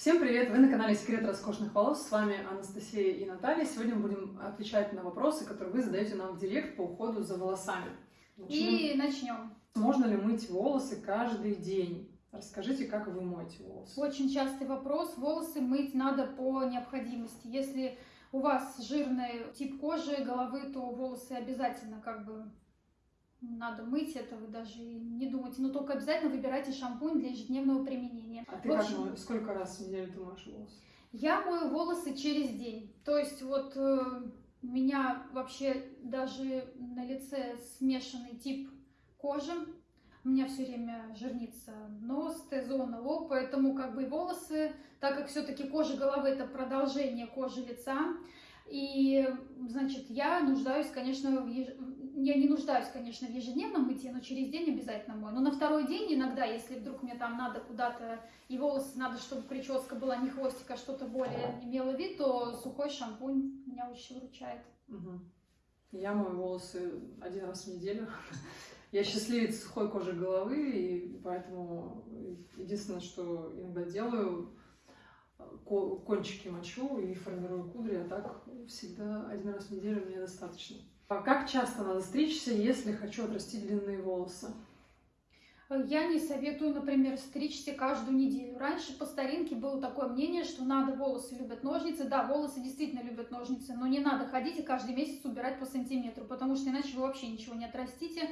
Всем привет! Вы на канале Секрет роскошных волос. С вами Анастасия и Наталья. Сегодня мы будем отвечать на вопросы, которые вы задаете нам в директ по уходу за волосами. Начнем. И начнем. Можно ли мыть волосы каждый день? Расскажите, как вы моете волосы. Очень частый вопрос. Волосы мыть надо по необходимости. Если у вас жирный тип кожи, головы, то волосы обязательно как бы надо мыть это, вы даже не думайте. Но только обязательно выбирайте шампунь для ежедневного применения. А ты общем, как, сколько раз в неделю ты моешь волосы? Я мою волосы через день. То есть вот э, у меня вообще даже на лице смешанный тип кожи. У меня все время жирнится нос, Т-зона, лоб, поэтому как бы волосы, так как все-таки кожа головы это продолжение кожи лица, и, значит, я нуждаюсь, конечно, в еж я не нуждаюсь, конечно, в ежедневном мытье, но через день обязательно мою. Но на второй день иногда, если вдруг мне там надо куда-то, и волосы надо, чтобы прическа была не хвостик, а что-то более имело вид, то сухой шампунь меня очень выручает. Угу. Я мою волосы один раз в неделю. Я счастливец сухой кожи головы, и поэтому единственное, что иногда делаю, кончики мочу и формирую кудри, а так всегда один раз в неделю мне достаточно. А как часто надо стричься, если хочу отрастить длинные волосы? Я не советую, например, стричься каждую неделю. Раньше по старинке было такое мнение, что надо, волосы любят ножницы. Да, волосы действительно любят ножницы, но не надо ходить и каждый месяц убирать по сантиметру, потому что иначе вы вообще ничего не отрастите.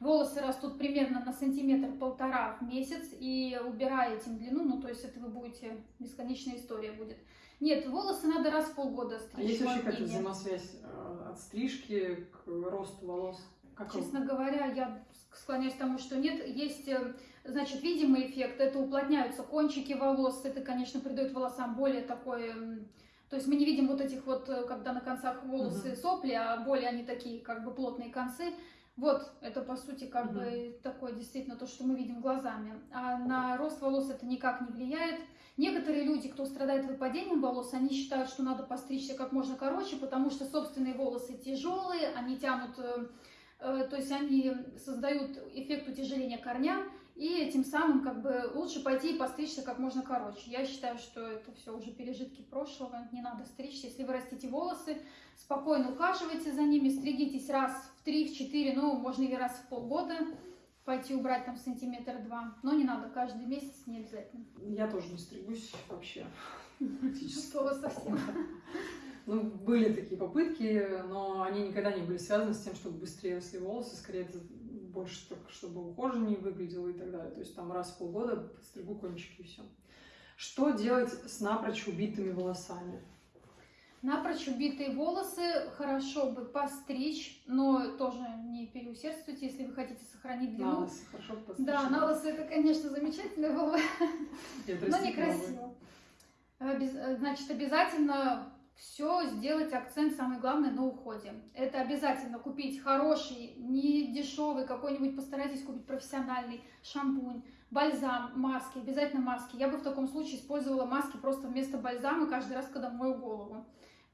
Волосы растут примерно на сантиметр-полтора в месяц, и убирая этим длину, ну, то есть это вы будете, бесконечная история будет. Нет, волосы надо раз в полгода стричь. А есть вообще какая-то взаимосвязь э, от стрижки к росту волос? Как Честно говоря, я склоняюсь к тому, что нет. Есть, э, значит, видимый эффект. Это уплотняются кончики волос. Это, конечно, придает волосам более такой... То есть мы не видим вот этих вот, э, когда на концах волосы угу. сопли, а более они такие как бы плотные концы. Вот, это по сути как угу. бы такое действительно то, что мы видим глазами. А на рост волос это никак не влияет. Некоторые люди, кто страдает выпадением волос, они считают, что надо постричься как можно короче, потому что собственные волосы тяжелые, они тянут, э, э, то есть они создают эффект утяжеления корням, и тем самым как бы лучше пойти и постричься как можно короче. Я считаю, что это все уже пережитки прошлого, не надо стричься. Если вы растите волосы, спокойно ухаживайте за ними, стригитесь раз в 3-4, ну, можно и раз в полгода пойти убрать там сантиметр-два. Но не надо каждый месяц, не обязательно. Я тоже не стригусь вообще. Практически. Слово совсем. Ну, были такие попытки, но они никогда не были связаны с тем, чтобы быстрее росли волосы. Скорее, это больше только, чтобы ухоженнее выглядело и так далее. То есть там раз в полгода подстригу кончики и все. Что делать с напрочь убитыми волосами? Напрочь убитые волосы хорошо бы постричь, но тоже не переусердствуйте, если вы хотите сохранить длину. На лысо хорошо постричь. Да, на лысо это, конечно, замечательно было, но некрасиво. Значит, обязательно все сделать акцент, самый главный, на уходе. Это обязательно купить хороший, не дешевый какой-нибудь, постарайтесь купить профессиональный шампунь, бальзам, маски, обязательно маски. Я бы в таком случае использовала маски просто вместо бальзама каждый раз, когда мою голову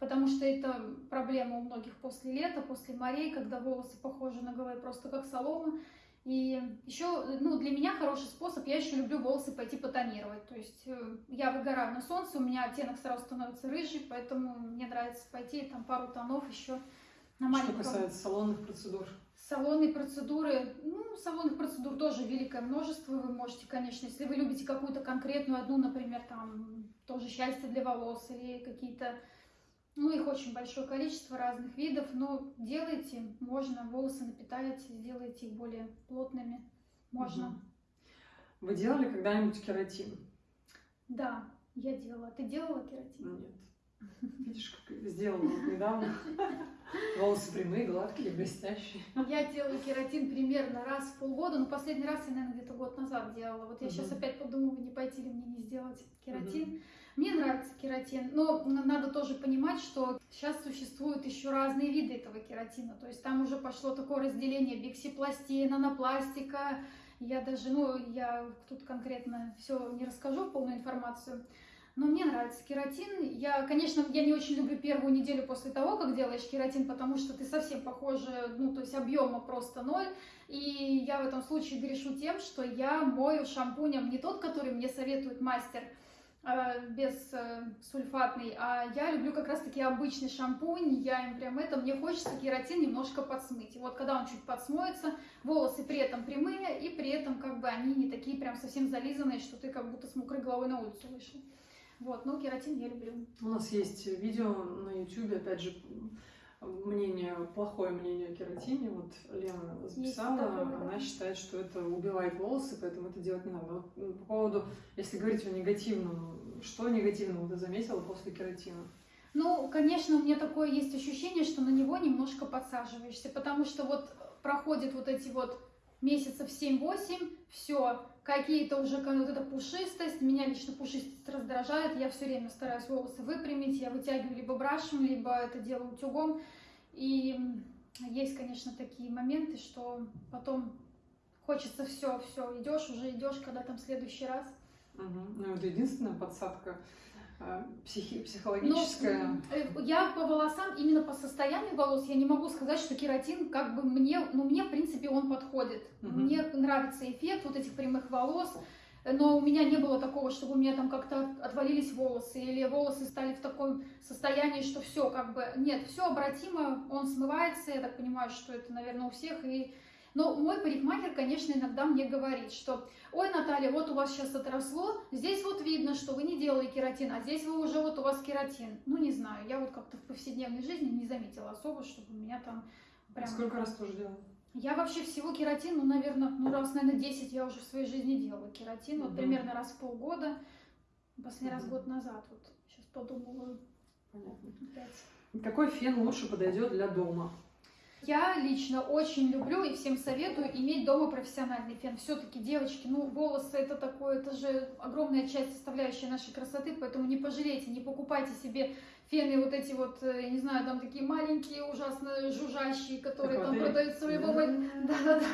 потому что это проблема у многих после лета, после морей, когда волосы похожи на голове просто как солома. И еще, ну, для меня хороший способ, я еще люблю волосы пойти потонировать. То есть э, я выгораю на солнце, у меня оттенок сразу становится рыжий, поэтому мне нравится пойти там пару тонов еще на маленьком. Что касается салонных процедур? Салонные процедуры, ну, салонных процедур тоже великое множество. Вы можете, конечно, если вы любите какую-то конкретную одну, например, там, тоже счастье для волос или какие-то ну, их очень большое количество разных видов, но делайте, можно, волосы напитаете, сделайте их более плотными, можно. Угу. Вы делали когда-нибудь кератин? Да, я делала. Ты делала кератин? Нет. Видишь, как сделала недавно. Волосы прямые, гладкие, блестящие. Я делаю кератин примерно раз в полгода, но последний раз я, наверное, где-то год назад делала. Вот я угу. сейчас опять подумала, не пойти ли мне не сделать кератин. Угу. Мне нравится кератин, но надо тоже понимать, что сейчас существуют еще разные виды этого кератина. То есть там уже пошло такое разделение биксипластии, нанопластика. Я даже, ну, я тут конкретно все не расскажу, полную информацию. Но мне нравится кератин. Я, конечно, я не очень люблю первую неделю после того, как делаешь кератин, потому что ты совсем похожа, ну, то есть объема просто ноль. И я в этом случае грешу тем, что я мою шампунем не тот, который мне советует мастер, без э, сульфатный, а я люблю как раз-таки обычный шампунь, я им прям это, мне хочется кератин немножко подсмыть. И вот когда он чуть подсмоется, волосы при этом прямые, и при этом как бы они не такие прям совсем зализанные, что ты как будто с мокрой головой на улицу вышел. Вот, ну кератин я люблю. У нас есть видео на YouTube, опять же, мнение, плохое мнение о кератине. Вот Лена записала, такое, она считает, что это убивает волосы, поэтому это делать не надо. Вот м, по поводу, если говорить о негативном, что негативного ты заметила после кератина? Ну, конечно, у меня такое есть ощущение, что на него немножко подсаживаешься, потому что вот проходит вот эти вот месяцев 7-8, все, какие-то уже вот эта пушистость, меня лично пушистость раздражает, я все время стараюсь волосы выпрямить, я вытягиваю либо брашем, либо это делаю утюгом, и есть, конечно, такие моменты, что потом хочется все, все, идешь, уже идешь, когда там следующий раз. Мгм. Ну, это единственная подсадка психи- Ну, психологическая. э, я по волосам, именно по состоянию волос, я не могу сказать, что кератин как бы мне, ну мне в принципе он подходит. Мгм. Мне нравится эффект вот этих прямых волос, но у меня не было такого, чтобы у меня там как-то отвалились волосы или волосы стали в таком состоянии, что все как бы нет, все обратимо, он смывается, я так понимаю, что это, наверное, у всех и но мой парикмахер, конечно, иногда мне говорит, что ой, Наталья, вот у вас сейчас отросло, здесь вот видно, что вы не делали кератин, а здесь вы уже вот у вас кератин. Ну, не знаю, я вот как-то в повседневной жизни не заметила особо, чтобы у меня там прям... Сколько раз тоже делала? Я вообще всего кератин, ну, наверное, ну, раз, наверное, 10 я уже в своей жизни делала кератин, вот Мгм. примерно раз в полгода, последний раз Мгм. год назад, вот, сейчас подумала, Понятно. опять. Какой фен лучше подойдет для дома? Я лично очень люблю и всем советую иметь дома профессиональный фен. Все-таки, девочки, ну, волосы это такое, это же огромная часть составляющая нашей красоты, поэтому не пожалейте, не покупайте себе фены вот эти вот, э, я не знаю, там такие маленькие, ужасно жужжащие, которые Как в там в любом... Да-да-да.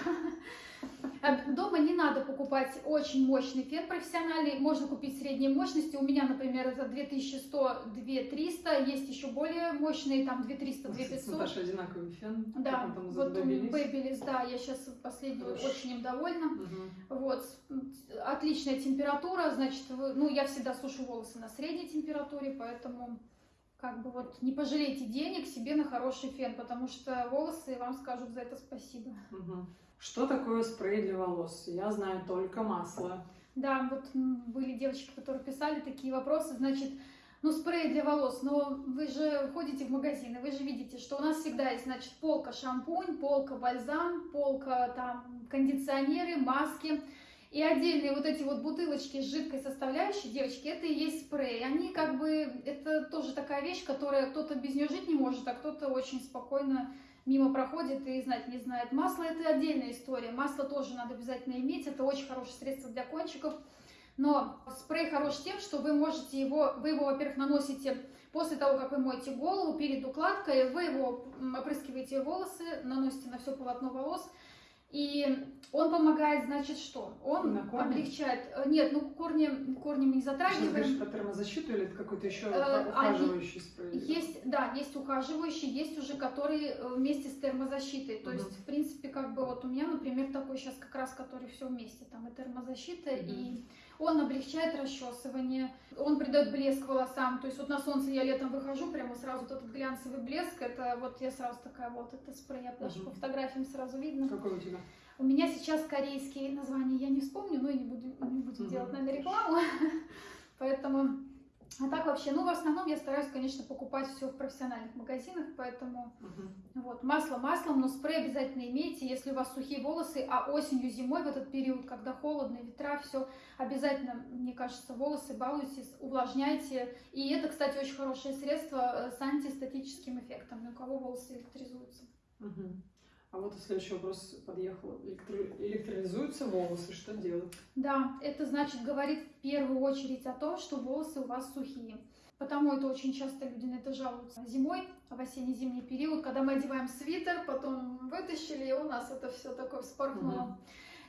А Дома не надо покупать очень мощный фен профессиональный, можно купить средней мощности. У меня, например, это 2100, 2300, есть еще более мощные, там 2300, У нас с 2500. Наташей одинаковый фен. Да, вот у да, я сейчас последнюю Хорошо. очень им довольна. Мгм. Вот, отличная температура, значит, ну, я всегда сушу волосы на средней температуре, поэтому как бы вот не пожалейте денег себе на хороший фен, потому что волосы вам скажут за это спасибо. Что такое спрей для волос? Я знаю только масло. Да, вот были девочки, которые писали такие вопросы, значит, ну, спрей для волос, но вы же ходите в магазины, вы же видите, что у нас всегда есть, значит, полка шампунь, полка бальзам, полка там кондиционеры, маски. И отдельные вот эти вот бутылочки с жидкой составляющей, девочки, это и есть спрей. Они как бы, это тоже такая вещь, которая кто-то без нее жить не может, а кто-то очень спокойно мимо проходит и знать не знает. Масло это отдельная история. Масло тоже надо обязательно иметь. Это очень хорошее средство для кончиков. Но спрей хорош тем, что вы можете его, вы его, во-первых, наносите после того, как вы моете голову, перед укладкой, вы его опрыскиваете волосы, наносите на все полотно волос, и он помогает, значит, что? Он На корни? облегчает... э, Нет, ну корни, корни мы не Ты сейчас затрагиваем. про термозащиту или это какой-то еще Э, ухаживающий спрей? Есть, да, есть ухаживающие, есть уже которые э, вместе с термозащитой. То Мгм. есть, в принципе, как бы вот у меня, например, такой сейчас как раз, который все вместе, там и термозащита, Мгм. и он облегчает расчесывание, он придает блеск волосам. То есть вот на солнце я летом выхожу, прямо сразу вот этот глянцевый блеск, это вот я сразу такая вот, это спрей, я даже Мгм. по фотографиям сразу видно. Какой у тебя? У меня сейчас корейские названия я не вспомню, но и не будем, не будем Мгм. делать, наверное, рекламу. Поэтому, а так вообще, ну, в основном я стараюсь, конечно, покупать все в профессиональных магазинах, поэтому Мгм. вот, масло маслом, но спрей обязательно имейте, если у вас сухие волосы, а осенью, зимой в этот период, когда холодно, ветра, все, обязательно, мне кажется, волосы балуйтесь, увлажняйте. И это, кстати, очень хорошее средство э, с антистатическим эффектом, у кого волосы электризуются. Мгм. А вот следующий вопрос подъехал. Электро- Электролизуются волосы, что делать? Да, это значит говорит в первую очередь о том, что волосы у вас сухие. Потому это очень часто люди на это жалуются. Зимой, в осенне-зимний период, когда мы одеваем свитер, потом вытащили, и у нас это все такое вспорхнуло. Мгм.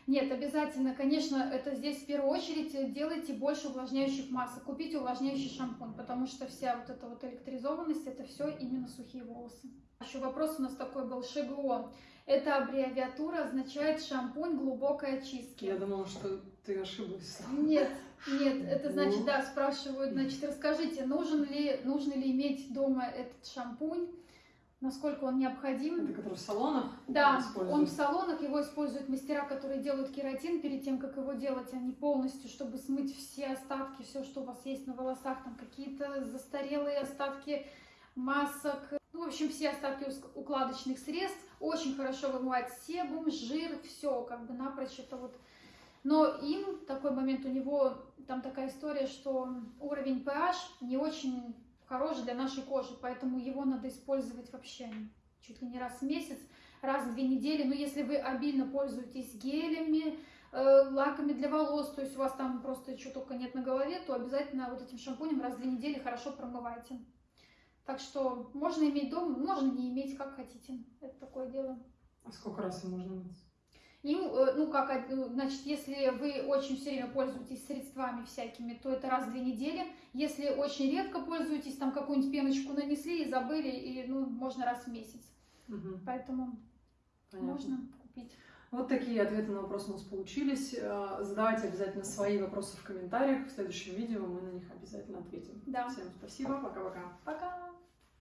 Нет, обязательно, конечно, это здесь в первую очередь делайте больше увлажняющих масок, купите увлажняющий шампунь, потому что вся вот эта вот электризованность, это все именно сухие волосы. Еще вопрос у нас такой был, ШГО. Это аббревиатура означает шампунь глубокой очистки. Я думала, что ты ошиблась. Нет, Нет, это значит, да, спрашивают, значит, расскажите, нужен ли, нужно ли иметь дома этот шампунь, насколько он необходим. Это который в салонах Да, он в салонах, его используют мастера, которые делают кератин перед тем, как его делать, они полностью, чтобы смыть все остатки, все, что у вас есть на волосах, там какие-то застарелые остатки масок, в общем, все остатки укладочных средств. Очень хорошо вымывает себум, жир, все, как бы напрочь это вот. Но им такой момент, у него там такая история, что уровень pH не очень хороший для нашей кожи, поэтому его надо использовать вообще чуть ли не раз в месяц, раз в две недели. Но если вы обильно пользуетесь гелями, э, лаками для волос, то есть у вас там просто что только нет на голове, то обязательно вот этим шампунем раз в две недели хорошо промывайте. Так что можно иметь дома, можно не иметь, как хотите. Это такое дело. А сколько раз им можно мыть? Им, э, ну как, ну, значит, если вы очень все время пользуетесь средствами всякими, то это раз в две недели. Если очень редко пользуетесь, там какую-нибудь пеночку нанесли и забыли, и ну можно раз в месяц. Мгм, Поэтому понятно. можно купить. Вот такие ответы на вопросы у нас получились. Э, Задавайте обязательно свои вопросы в комментариях. В следующем видео мы на них обязательно ответим. Да. Всем спасибо. Пока-пока. Пока!